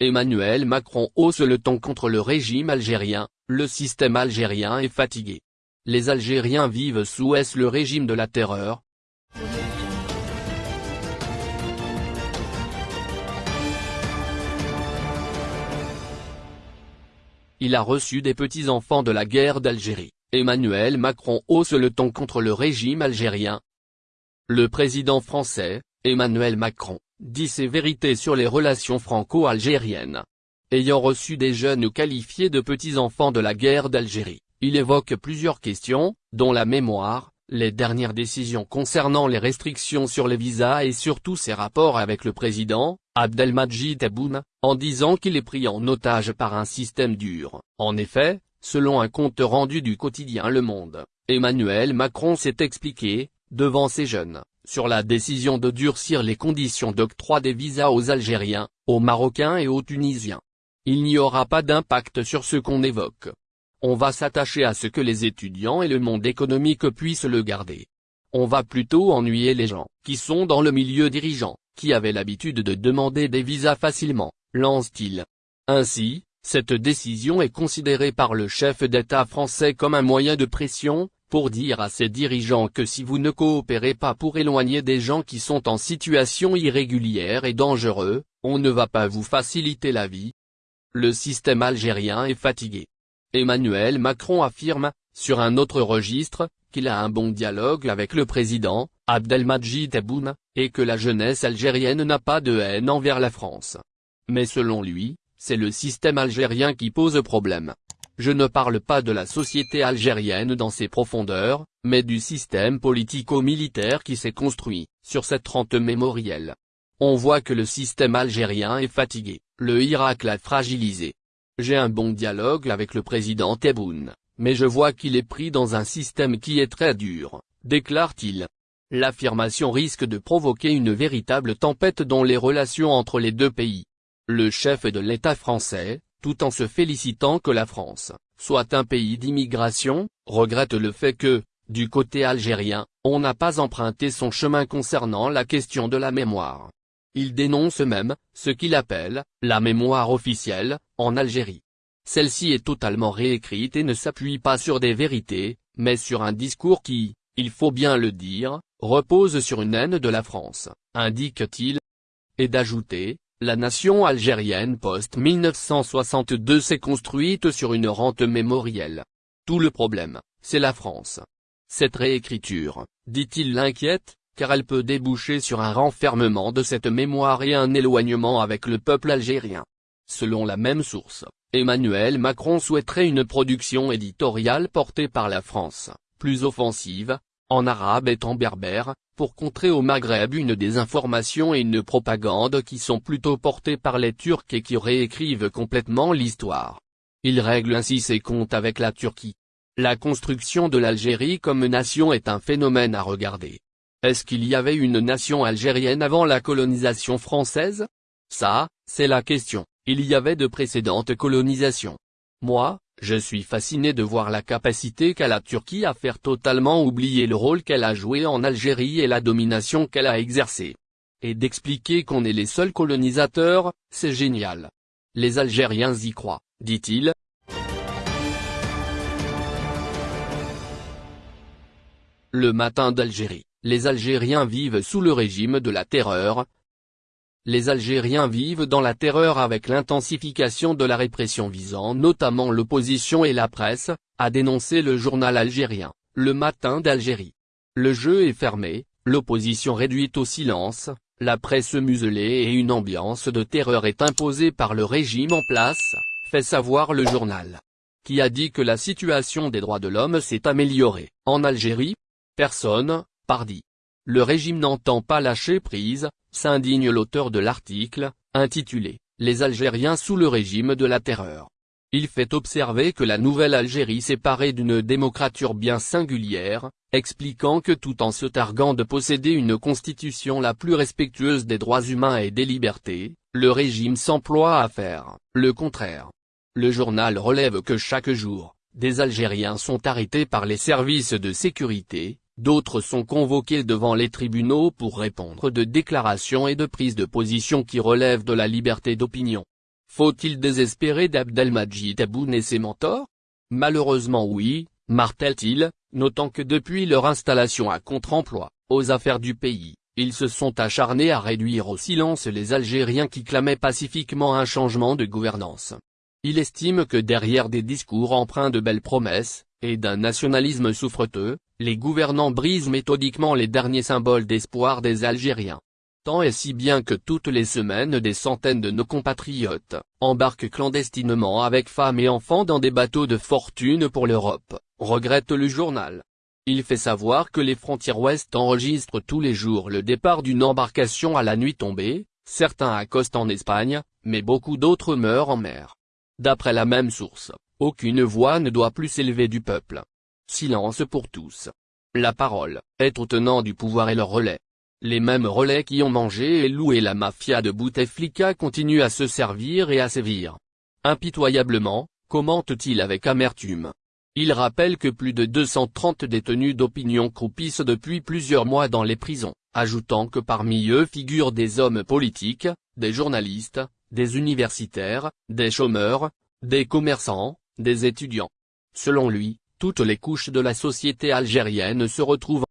Emmanuel Macron hausse le ton contre le régime algérien, le système algérien est fatigué. Les Algériens vivent sous est le régime de la terreur, Il a reçu des petits-enfants de la guerre d'Algérie. Emmanuel Macron hausse le ton contre le régime algérien. Le président français, Emmanuel Macron, dit ses vérités sur les relations franco-algériennes. Ayant reçu des jeunes qualifiés de petits-enfants de la guerre d'Algérie, il évoque plusieurs questions, dont la mémoire, les dernières décisions concernant les restrictions sur les visas et surtout ses rapports avec le président, Abdelmadjid Tebboune, en disant qu'il est pris en otage par un système dur. En effet, selon un compte rendu du quotidien Le Monde, Emmanuel Macron s'est expliqué, devant ces jeunes, sur la décision de durcir les conditions d'octroi des visas aux Algériens, aux Marocains et aux Tunisiens. Il n'y aura pas d'impact sur ce qu'on évoque, on va s'attacher à ce que les étudiants et le monde économique puissent le garder. On va plutôt ennuyer les gens, qui sont dans le milieu dirigeant, qui avaient l'habitude de demander des visas facilement, lance-t-il. Ainsi, cette décision est considérée par le chef d'État français comme un moyen de pression, pour dire à ses dirigeants que si vous ne coopérez pas pour éloigner des gens qui sont en situation irrégulière et dangereux, on ne va pas vous faciliter la vie. Le système algérien est fatigué. Emmanuel Macron affirme, sur un autre registre, qu'il a un bon dialogue avec le président, Abdelmadjid Tebboune, et que la jeunesse algérienne n'a pas de haine envers la France. Mais selon lui, c'est le système algérien qui pose problème. Je ne parle pas de la société algérienne dans ses profondeurs, mais du système politico-militaire qui s'est construit, sur cette trente mémorielle. On voit que le système algérien est fatigué, le Irak l'a fragilisé, j'ai un bon dialogue avec le président Tebboune, mais je vois qu'il est pris dans un système qui est très dur, déclare-t-il. L'affirmation risque de provoquer une véritable tempête dans les relations entre les deux pays. Le chef de l'État français, tout en se félicitant que la France soit un pays d'immigration, regrette le fait que, du côté algérien, on n'a pas emprunté son chemin concernant la question de la mémoire. Il dénonce même, ce qu'il appelle, la mémoire officielle, en Algérie. Celle-ci est totalement réécrite et ne s'appuie pas sur des vérités, mais sur un discours qui, il faut bien le dire, repose sur une haine de la France, indique-t-il. Et d'ajouter, la nation algérienne post-1962 s'est construite sur une rente mémorielle. Tout le problème, c'est la France. Cette réécriture, dit-il l'inquiète, car elle peut déboucher sur un renfermement de cette mémoire et un éloignement avec le peuple algérien. Selon la même source, Emmanuel Macron souhaiterait une production éditoriale portée par la France, plus offensive, en arabe et en berbère, pour contrer au Maghreb une désinformation et une propagande qui sont plutôt portées par les Turcs et qui réécrivent complètement l'histoire. Il règle ainsi ses comptes avec la Turquie. La construction de l'Algérie comme nation est un phénomène à regarder. Est-ce qu'il y avait une nation algérienne avant la colonisation française? Ça, c'est la question. Il y avait de précédentes colonisations. Moi, je suis fasciné de voir la capacité qu'a la Turquie à faire totalement oublier le rôle qu'elle a joué en Algérie et la domination qu'elle a exercée. Et d'expliquer qu'on est les seuls colonisateurs, c'est génial. Les Algériens y croient, dit-il. Le matin d'Algérie. Les Algériens vivent sous le régime de la terreur. Les Algériens vivent dans la terreur avec l'intensification de la répression visant notamment l'opposition et la presse, a dénoncé le journal algérien, Le Matin d'Algérie. Le jeu est fermé, l'opposition réduite au silence, la presse muselée et une ambiance de terreur est imposée par le régime en place, fait savoir le journal. Qui a dit que la situation des droits de l'homme s'est améliorée, en Algérie Personne, Pardi. Le régime n'entend pas lâcher prise, s'indigne l'auteur de l'article, intitulé « Les Algériens sous le régime de la terreur ». Il fait observer que la nouvelle Algérie séparée d'une démocrature bien singulière, expliquant que tout en se targuant de posséder une constitution la plus respectueuse des droits humains et des libertés, le régime s'emploie à faire le contraire. Le journal relève que chaque jour, des Algériens sont arrêtés par les services de sécurité, D'autres sont convoqués devant les tribunaux pour répondre de déclarations et de prises de position qui relèvent de la liberté d'opinion. Faut-il désespérer d'Abdelmajid Tebboune et ses mentors? Malheureusement oui, martèle-t-il, notant que depuis leur installation à contre-emploi, aux affaires du pays, ils se sont acharnés à réduire au silence les Algériens qui clamaient pacifiquement un changement de gouvernance. Il estime que derrière des discours empreints de belles promesses, et d'un nationalisme souffreteux, les gouvernants brisent méthodiquement les derniers symboles d'espoir des Algériens. Tant et si bien que toutes les semaines des centaines de nos compatriotes, embarquent clandestinement avec femmes et enfants dans des bateaux de fortune pour l'Europe, regrette le journal. Il fait savoir que les frontières ouest enregistrent tous les jours le départ d'une embarcation à la nuit tombée, certains accostent en Espagne, mais beaucoup d'autres meurent en mer. D'après la même source, aucune voix ne doit plus s'élever du peuple. Silence pour tous. La parole, au tenant du pouvoir et leur relais. Les mêmes relais qui ont mangé et loué la mafia de Bouteflika continuent à se servir et à sévir. Impitoyablement, commente-t-il avec amertume. Il rappelle que plus de 230 détenus d'opinion croupissent depuis plusieurs mois dans les prisons, ajoutant que parmi eux figurent des hommes politiques, des journalistes, des universitaires, des chômeurs, des commerçants, des étudiants. Selon lui, toutes les couches de la société algérienne se retrouvent